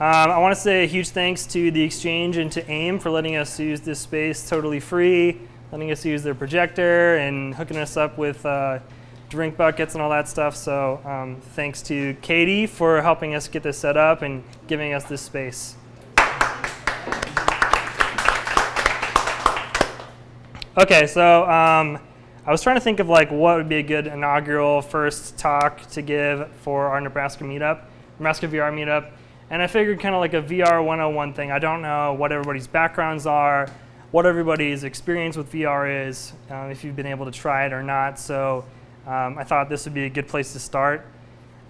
Um, I want to say a huge thanks to the Exchange and to AIM for letting us use this space totally free, letting us use their projector and hooking us up with uh, drink buckets and all that stuff. So um, thanks to Katie for helping us get this set up and giving us this space. Okay, so um, I was trying to think of like what would be a good inaugural first talk to give for our Nebraska meetup, Nebraska VR meetup. And I figured kind of like a VR 101 thing. I don't know what everybody's backgrounds are, what everybody's experience with VR is, uh, if you've been able to try it or not. So um, I thought this would be a good place to start.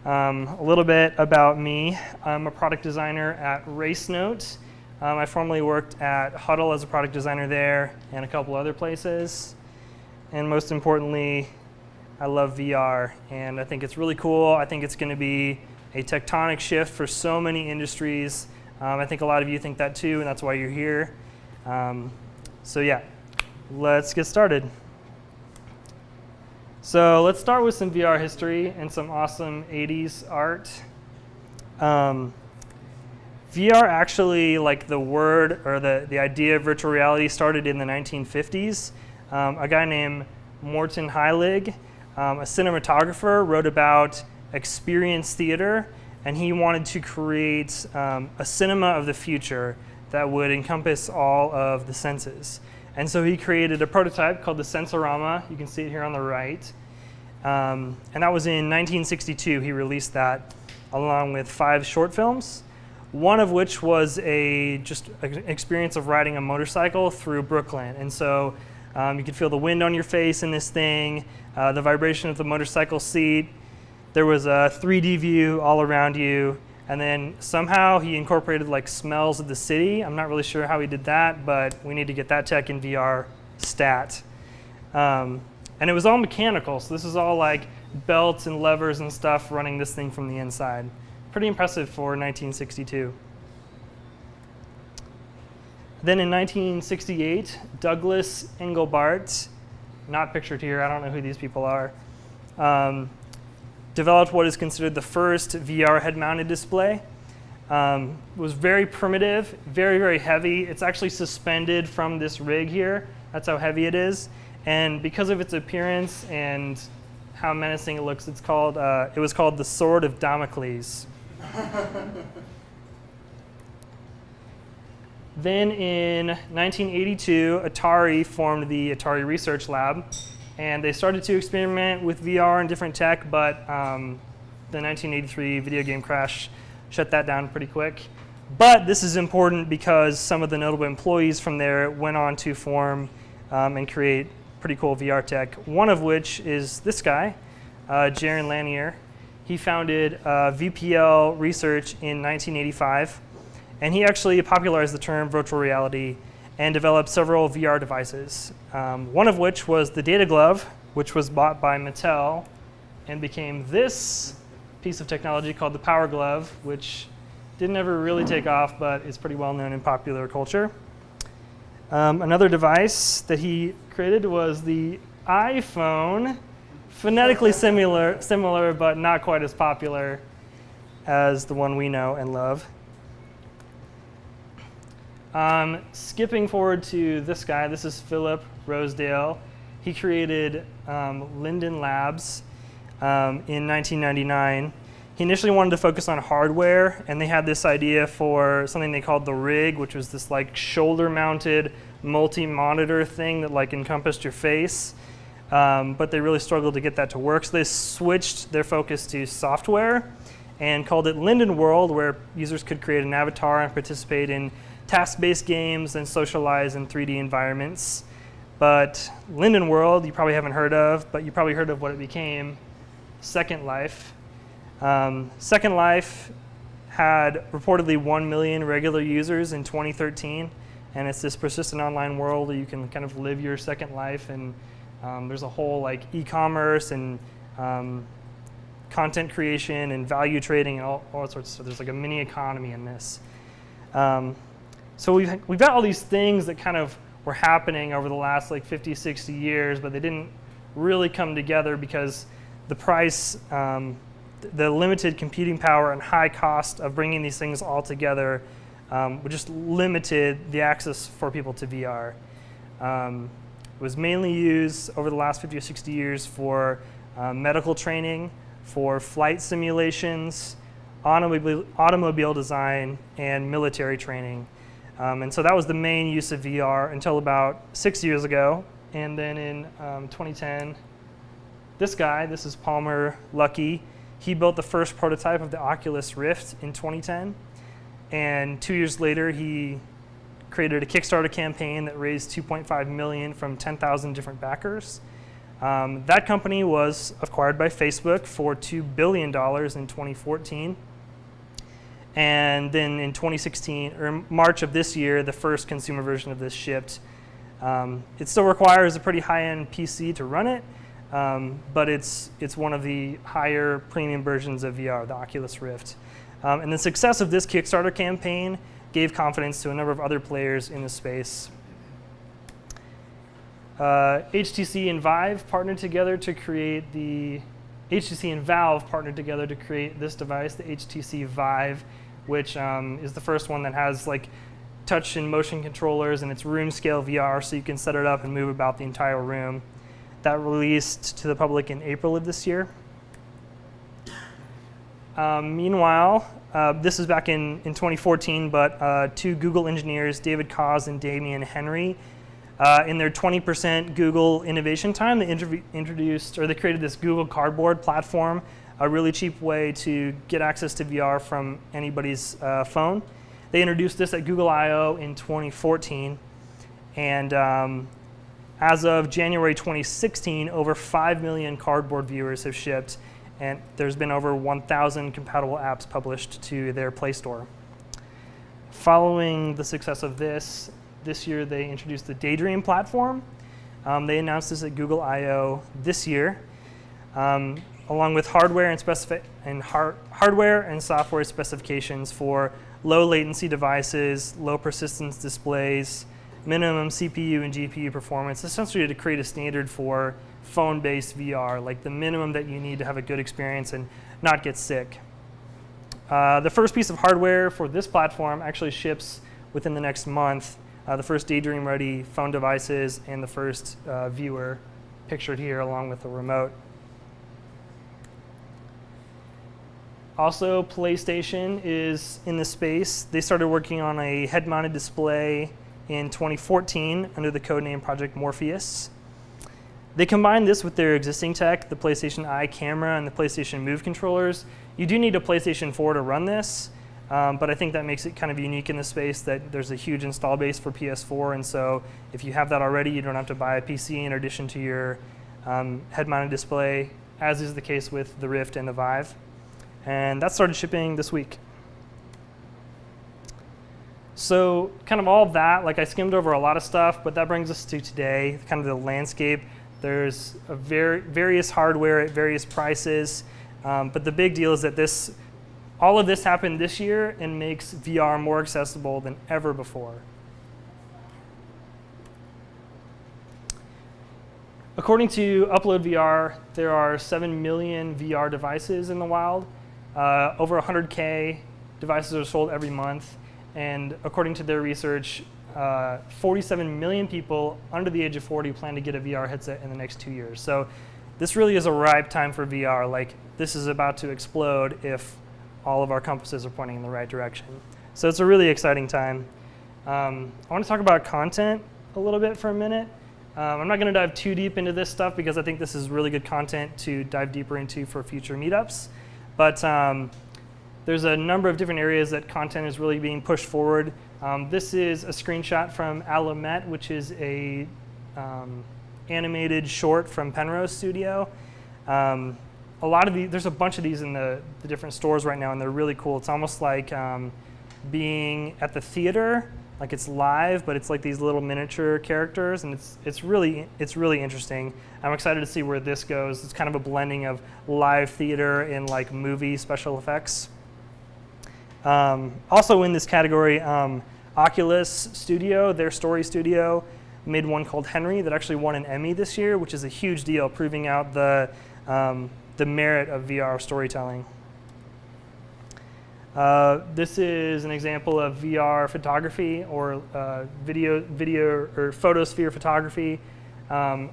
Um, a little bit about me. I'm a product designer at RaceNote. Um, I formerly worked at Huddle as a product designer there and a couple other places. And most importantly, I love VR and I think it's really cool. I think it's going to be a tectonic shift for so many industries. Um, I think a lot of you think that too, and that's why you're here. Um, so yeah, let's get started. So let's start with some VR history and some awesome 80s art. Um, VR actually, like the word or the, the idea of virtual reality started in the 1950s. Um, a guy named Morton Heilig, um, a cinematographer, wrote about experience theater, and he wanted to create um, a cinema of the future that would encompass all of the senses. And so he created a prototype called the Sensorama. You can see it here on the right. Um, and that was in 1962. He released that along with five short films one of which was a just an experience of riding a motorcycle through Brooklyn. And so um, you could feel the wind on your face in this thing, uh, the vibration of the motorcycle seat. There was a 3D view all around you. And then somehow he incorporated like smells of the city. I'm not really sure how he did that, but we need to get that tech in VR stat. Um, and it was all mechanical, so this is all like belts and levers and stuff running this thing from the inside pretty impressive for 1962. Then in 1968, Douglas Engelbart, not pictured here, I don't know who these people are, um, developed what is considered the first VR head-mounted display. Um, was very primitive, very, very heavy. It's actually suspended from this rig here. That's how heavy it is. And because of its appearance and how menacing it looks, it's called, uh, it was called the Sword of Damocles. then in 1982, Atari formed the Atari Research Lab, and they started to experiment with VR and different tech, but um, the 1983 video game crash shut that down pretty quick. But this is important because some of the notable employees from there went on to form um, and create pretty cool VR tech, one of which is this guy, uh, Jaron Lanier. He founded uh, VPL Research in 1985, and he actually popularized the term virtual reality and developed several VR devices, um, one of which was the Data Glove, which was bought by Mattel and became this piece of technology called the Power Glove, which didn't ever really take off, but is pretty well known in popular culture. Um, another device that he created was the EyePhone, phonetically similar, similar, but not quite as popular as the one we know and love. Um, skipping forward to this guy, this is Philip Rosedale. He created um, Linden Labs um, in 1999. He initially wanted to focus on hardware, and they had this idea for something they called the rig, which was this like shoulder-mounted multi-monitor thing that like encompassed your face um, but they really struggled to get that to work. So they switched their focus to software and called it Linden World, where users could create an avatar and participate in task-based games and socialize in 3D environments. But Linden World, you probably haven't heard of, but you probably heard of what it became, Second Life. Um, Second Life had reportedly 1 million regular users in 2013, and it's this persistent online world where you can kind of live your second life and um, there's a whole like e-commerce and um, content creation and value trading and all, all sorts of stuff. There's like a mini economy in this. Um, so we've, we've got all these things that kind of were happening over the last like 50, 60 years, but they didn't really come together because the price, um, the limited computing power and high cost of bringing these things all together um, just limited the access for people to VR. Um, it was mainly used over the last 50 or 60 years for uh, medical training, for flight simulations, automobile, automobile design, and military training. Um, and so that was the main use of VR until about six years ago. And then in um, 2010, this guy, this is Palmer Luckey, he built the first prototype of the Oculus Rift in 2010. And two years later, he created a Kickstarter campaign that raised 2.5 million from 10,000 different backers. Um, that company was acquired by Facebook for $2 billion in 2014. And then in 2016, or March of this year, the first consumer version of this shipped. Um, it still requires a pretty high-end PC to run it, um, but it's, it's one of the higher premium versions of VR, the Oculus Rift. Um, and the success of this Kickstarter campaign gave confidence to a number of other players in the space. Uh, HTC and Vive partnered together to create the HTC and Valve partnered together to create this device, the HTC Vive, which um, is the first one that has like touch and motion controllers and it's room scale VR, so you can set it up and move about the entire room. That released to the public in April of this year. Um, meanwhile, uh, this is back in, in 2014, but uh, two Google engineers, David Coz and Damien Henry, uh, in their 20% Google innovation time, they introduced or they created this Google Cardboard platform, a really cheap way to get access to VR from anybody's uh, phone. They introduced this at Google I/O in 2014, and um, as of January 2016, over 5 million Cardboard viewers have shipped and there's been over 1,000 compatible apps published to their Play Store. Following the success of this, this year they introduced the Daydream platform. Um, they announced this at Google I/O this year, um, along with hardware and, and har hardware and software specifications for low latency devices, low persistence displays, minimum CPU and GPU performance, essentially to create a standard for phone-based VR, like the minimum that you need to have a good experience and not get sick. Uh, the first piece of hardware for this platform actually ships within the next month. Uh, the first Daydream-ready phone devices and the first uh, viewer pictured here along with the remote. Also, PlayStation is in the space. They started working on a head-mounted display in 2014 under the codename Project Morpheus. They combine this with their existing tech, the PlayStation Eye camera and the PlayStation Move controllers. You do need a PlayStation 4 to run this, um, but I think that makes it kind of unique in the space that there's a huge install base for PS4, and so if you have that already, you don't have to buy a PC in addition to your um, head-mounted display, as is the case with the Rift and the Vive. And that started shipping this week. So kind of all that, like I skimmed over a lot of stuff, but that brings us to today, kind of the landscape. There's a ver various hardware at various prices, um, but the big deal is that this, all of this happened this year and makes VR more accessible than ever before. According to Upload VR, there are 7 million VR devices in the wild. Uh, over 100K devices are sold every month. And according to their research, uh, 47 million people under the age of 40 plan to get a VR headset in the next two years. So this really is a ripe time for VR. Like this is about to explode if all of our compasses are pointing in the right direction. So it's a really exciting time. Um, I want to talk about content a little bit for a minute. Um, I'm not going to dive too deep into this stuff because I think this is really good content to dive deeper into for future meetups. But um, there's a number of different areas that content is really being pushed forward. Um, this is a screenshot from Allumette, which is a um, animated short from Penrose Studio. Um, a lot of these, there's a bunch of these in the, the, different stores right now, and they're really cool. It's almost like um, being at the theater, like it's live, but it's like these little miniature characters, and it's it's really it's really interesting. I'm excited to see where this goes. It's kind of a blending of live theater and like movie special effects. Um, also in this category, um, Oculus Studio, their story studio, made one called Henry that actually won an Emmy this year, which is a huge deal, proving out the, um, the merit of VR storytelling. Uh, this is an example of VR photography or uh, video, video or photosphere photography. Um,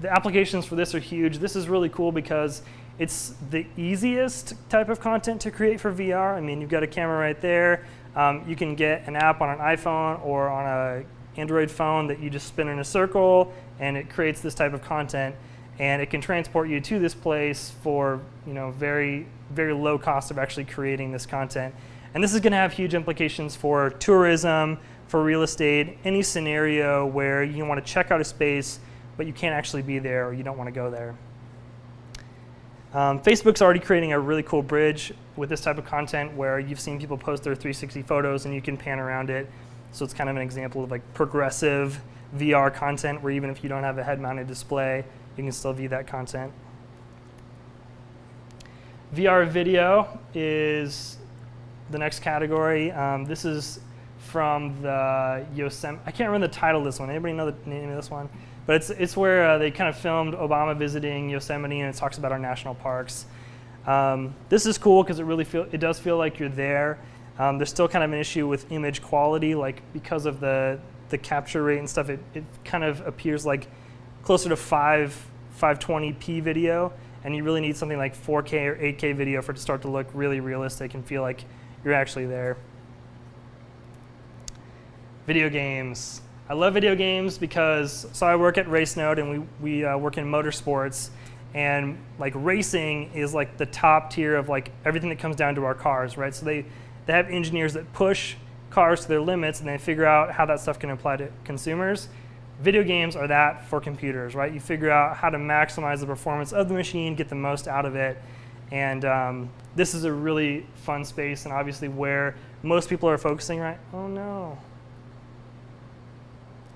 the applications for this are huge. This is really cool because it's the easiest type of content to create for VR. I mean, you've got a camera right there. Um, you can get an app on an iPhone or on a Android phone that you just spin in a circle and it creates this type of content and it can transport you to this place for you know very very low cost of actually creating this content. And this is going to have huge implications for tourism, for real estate, any scenario where you want to check out a space but you can't actually be there or you don't want to go there. Um, Facebook's already creating a really cool bridge with this type of content where you've seen people post their 360 photos and you can pan around it. So it's kind of an example of like progressive VR content where even if you don't have a head-mounted display, you can still view that content. VR video is the next category. Um, this is from the Yosemite. I can't remember the title of this one. Anybody know the name of this one? But it's, it's where uh, they kind of filmed Obama visiting Yosemite and it talks about our national parks. Um, this is cool because it really feel, it does feel like you're there. Um, there's still kind of an issue with image quality, like because of the, the capture rate and stuff, it, it kind of appears like closer to 5, 520p video, and you really need something like 4K or 8K video for it to start to look really realistic and feel like you're actually there. Video games. I love video games because, so I work at RaceNode and we, we uh, work in motorsports and like racing is like the top tier of like everything that comes down to our cars, right? So they, they have engineers that push cars to their limits and they figure out how that stuff can apply to consumers. Video games are that for computers, right? You figure out how to maximize the performance of the machine, get the most out of it. And um, this is a really fun space and obviously where most people are focusing right. Oh no.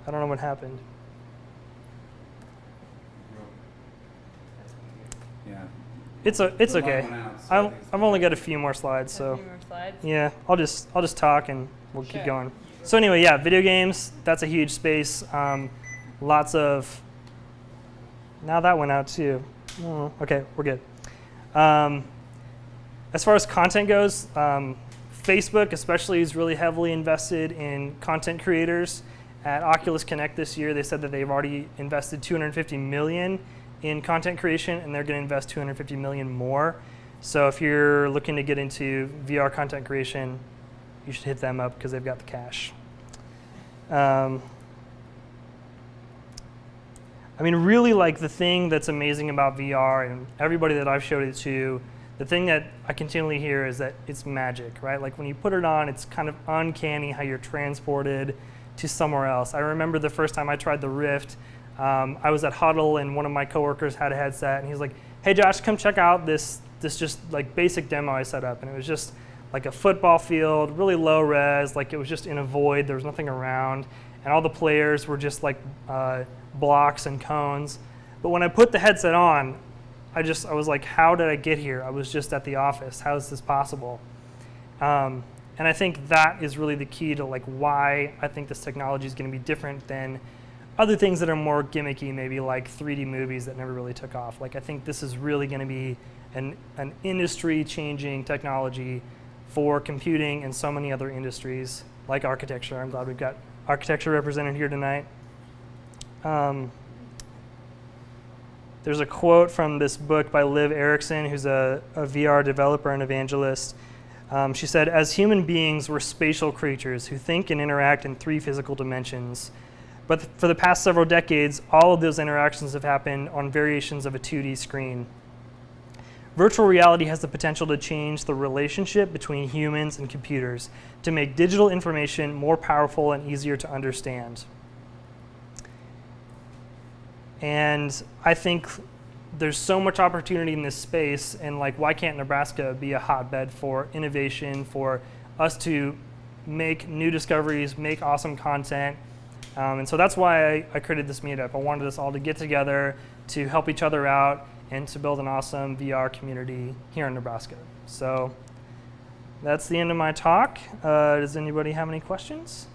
I don't know what happened. Yeah. It's a, it's okay. out, so I I've, I've only got a few more slides, A so few more slides. yeah, I'll just I'll just talk and we'll keep going. So anyway, yeah, video games. That's a huge space. Um, lots of. Now that went out too. Oh, okay, we're good. Um, as far as content goes, um, Facebook especially is really heavily invested in content creators. At Oculus Connect this year, they said that they've already invested 250 million in content creation, and they're going to invest 250 million more. So if you're looking to get into VR content creation, you should hit them up because they've got the cash. Um, I mean, really, like the thing that's amazing about VR, and everybody that I've showed it to, the thing that I continually hear is that it's magic, right? Like when you put it on, it's kind of uncanny how you're transported to somewhere else. I remember the first time I tried the Rift, um, I was at Huddle and one of my coworkers had a headset and he's like, hey Josh, come check out this, this just like basic demo I set up. And it was just like a football field, really low res, like it was just in a void, there was nothing around. And all the players were just like uh, blocks and cones. But when I put the headset on, I just, I was like, how did I get here? I was just at the office. How is this possible? Um, and I think that is really the key to like why I think this technology is going to be different than other things that are more gimmicky, maybe like 3D movies that never really took off. Like I think this is really going to be an, an industry-changing technology for computing and so many other industries like architecture. I'm glad we've got architecture represented here tonight. Um, there's a quote from this book by Liv Erickson, who's a, a VR developer and evangelist. Um, she said, as human beings, we're spatial creatures who think and interact in three physical dimensions. But th- for the past several decades, all of those interactions have happened on variations of a 2D screen. Virtual reality has the potential to change the relationship between humans and computers to make digital information more powerful and easier to understand. And I think there's so much opportunity in this space, and like, why can't Nebraska be a hotbed for innovation, for us to make new discoveries, make awesome content? Um, and so that's why I, I created this meetup. I wanted us all to get together to help each other out and to build an awesome VR community here in Nebraska. So that's the end of my talk. Uh, does anybody have any questions?